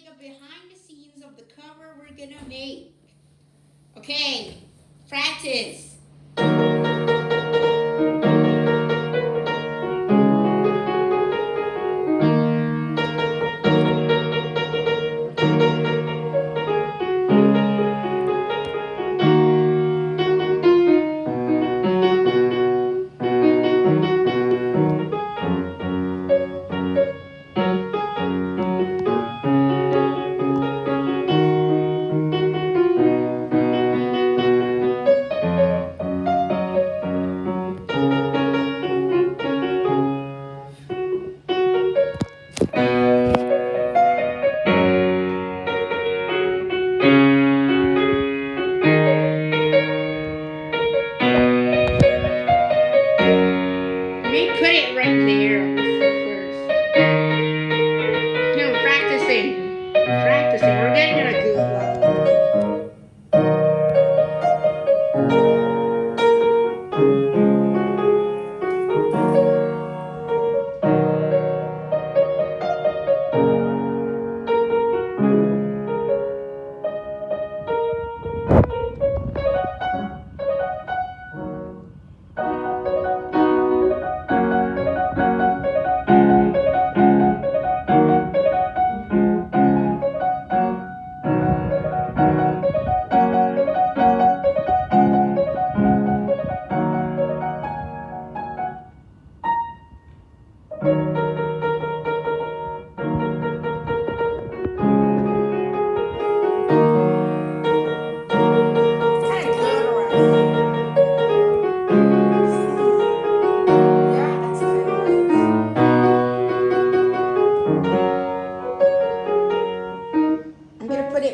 make a behind the scenes of the cover we're gonna make. Okay, practice.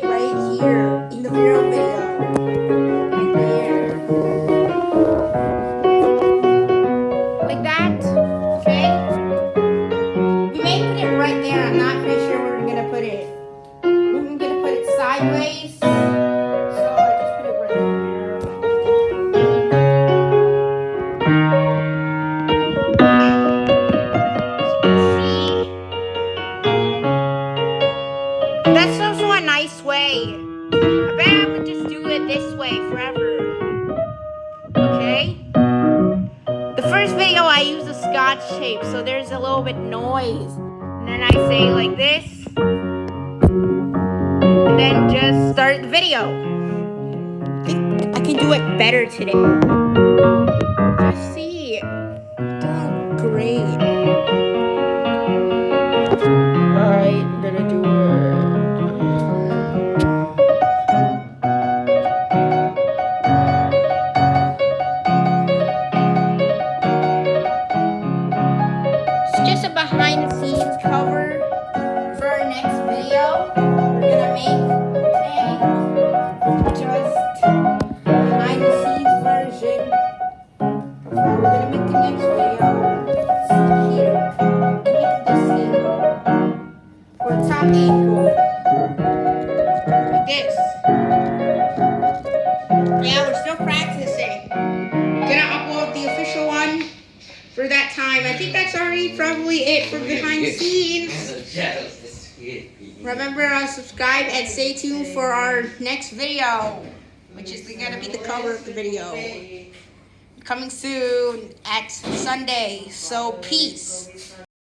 Right here in the mirror. Right there. Like that? Right? We may put it right there. I'm not pretty sure where we're gonna put it. Okay? The first video I use a scotch tape, so there's a little bit noise. And then I say like this. And then just start the video. I I can do it better today. Just see. Doing great. I'm gonna do it. The cover for our next video we're gonna make. Just version we're gonna make the next video. Here, make probably it for behind the scenes. Remember to subscribe and stay tuned for our next video, which is gonna be the cover of the video. Coming soon at Sunday. So peace.